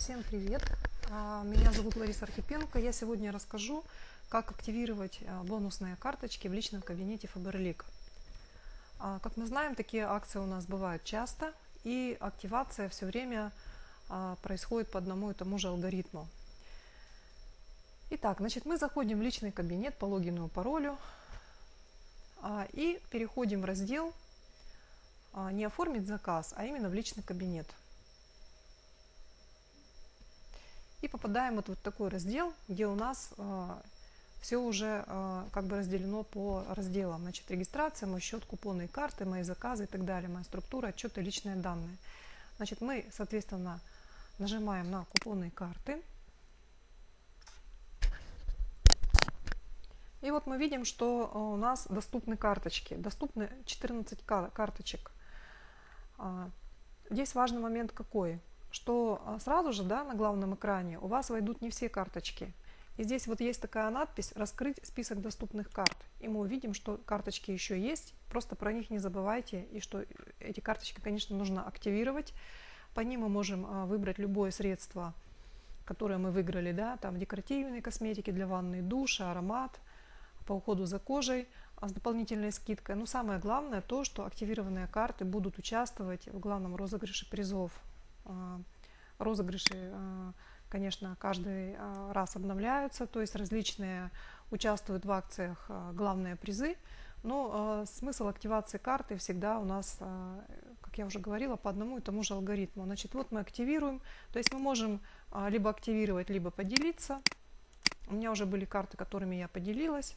Всем привет! А, Меня зовут Лариса Архипенко. Я сегодня расскажу, как активировать а, бонусные карточки в личном кабинете Faberlic. А, Как мы знаем, такие акции у нас бывают часто, и активация все время происходит по одному и тому же алгоритму. Итак, значит, мы заходим в личный кабинет по логину и паролю и переходим в раздел «Не оформить заказ», а именно в личный кабинет. И попадаем вот в такой раздел, где у нас э, все уже э, как бы разделено по разделам. Значит, регистрация, мой счет, купоны и карты, мои заказы и так далее, моя структура, отчеты, личные данные. Значит, мы, соответственно, нажимаем на купоны и карты. И вот мы видим, что у нас доступны карточки. Доступны 14 карточек. Здесь важный момент какой? Что а, сразу же да, на главном экране у вас войдут не все карточки. И здесь вот есть такая надпись «Раскрыть список доступных карт». И мы увидим, что карточки еще есть, просто про них не забывайте. И что эти карточки, конечно, нужно активировать. По ним мы можем а, выбрать любое средство, которое мы выиграли. Да, там декоративные косметики для ванны, душа, аромат, по уходу за кожей а с дополнительной скидкой. Но самое главное то, что активированные карты будут участвовать в главном розыгрыше призов розыгрыши, а, конечно, каждый а, раз обновляются, то есть различные участвуют в акциях главные призы, но смысл активации карты всегда у нас, как я уже говорила, по одному и тому же алгоритму. Значит, вот мы активируем, то есть мы можем либо активировать, либо поделиться. У меня уже были карты, которыми я поделилась.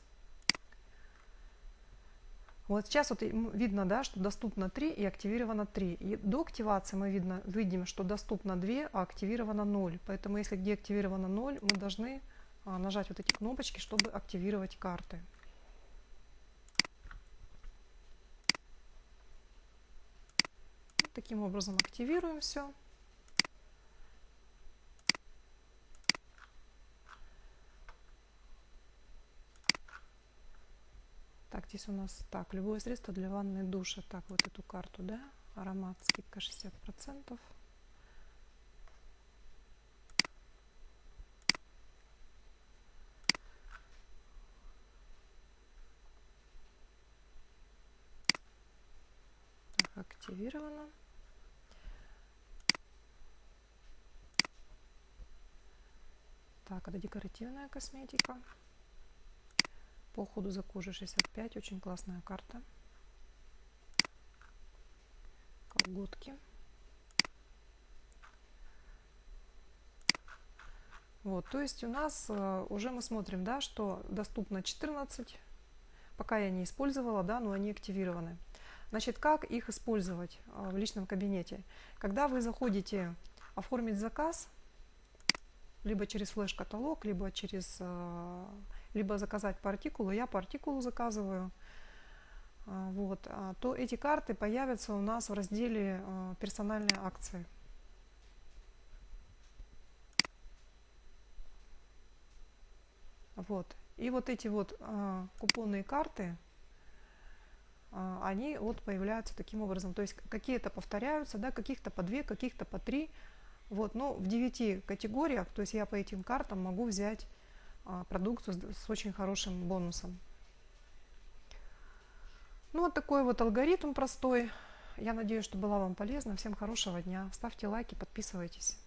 Вот сейчас вот видно, да, что доступно 3 и активировано 3. И до активации мы видно, видим, что доступно 2, а активировано 0. Поэтому если где активировано 0, мы должны а, нажать вот эти кнопочки, чтобы активировать карты. Таким образом активируем все. Здесь у нас так, любое средство для ванны и душа. Так, вот эту карту, да, аромат, скидка 60%. Так, активировано. Так, это декоративная косметика. По уходу за кожей 65. Очень классная карта. Колготки. Вот, то есть у нас э, уже мы смотрим, да, что доступно 14, пока я не использовала, да, но они активированы. Значит, как их использовать э, в личном кабинете? Когда вы заходите оформить заказ, либо через флеш-каталог, либо через э, либо заказать по артикулу, я по артикулу заказываю, а, вот, а, то эти карты появятся у нас в разделе а, персональные акции. Вот. И вот эти вот купонные карты, они вот появляются таким образом. То есть какие-то повторяются, да, каких-то по две, каких-то по три. Вот, но в девяти категориях, то есть я по этим картам могу взять продукцию с очень хорошим бонусом. Ну вот такой вот алгоритм простой. Я надеюсь, что была вам полезна. Всем хорошего дня. Ставьте лайки, подписывайтесь.